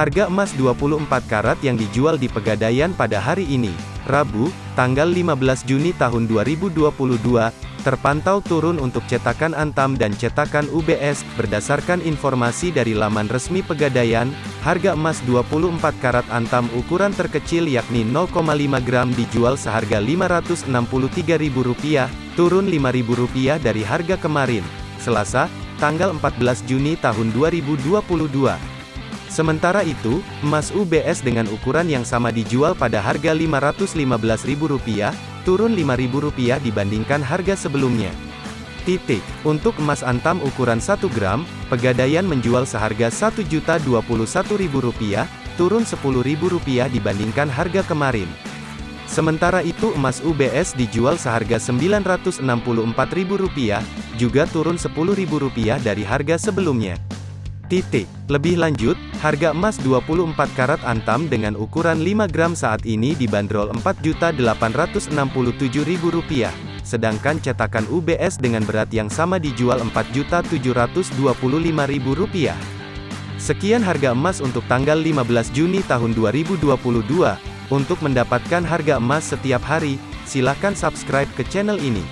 Harga emas 24 karat yang dijual di Pegadaian pada hari ini, Rabu, tanggal 15 Juni tahun 2022, terpantau turun untuk cetakan Antam dan cetakan UBS, berdasarkan informasi dari laman resmi Pegadaian, harga emas 24 karat Antam ukuran terkecil yakni 0,5 gram dijual seharga Rp563.000, turun Rp5.000 dari harga kemarin, Selasa, tanggal 14 Juni tahun 2022. Sementara itu, emas UBS dengan ukuran yang sama dijual pada harga Rp515.000, turun Rp5.000 dibandingkan harga sebelumnya. Titik. Untuk emas antam ukuran 1 gram, Pegadaian menjual seharga Rp1.021.000, turun Rp10.000 dibandingkan harga kemarin. Sementara itu emas UBS dijual seharga Rp964.000, juga turun Rp10.000 dari harga sebelumnya. Titik. Lebih lanjut, harga emas 24 karat antam dengan ukuran 5 gram saat ini dibanderol Rp4.867.000, sedangkan cetakan UBS dengan berat yang sama dijual Rp4.725.000. Sekian harga emas untuk tanggal 15 Juni tahun 2022. Untuk mendapatkan harga emas setiap hari, silakan subscribe ke channel ini.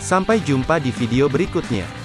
Sampai jumpa di video berikutnya.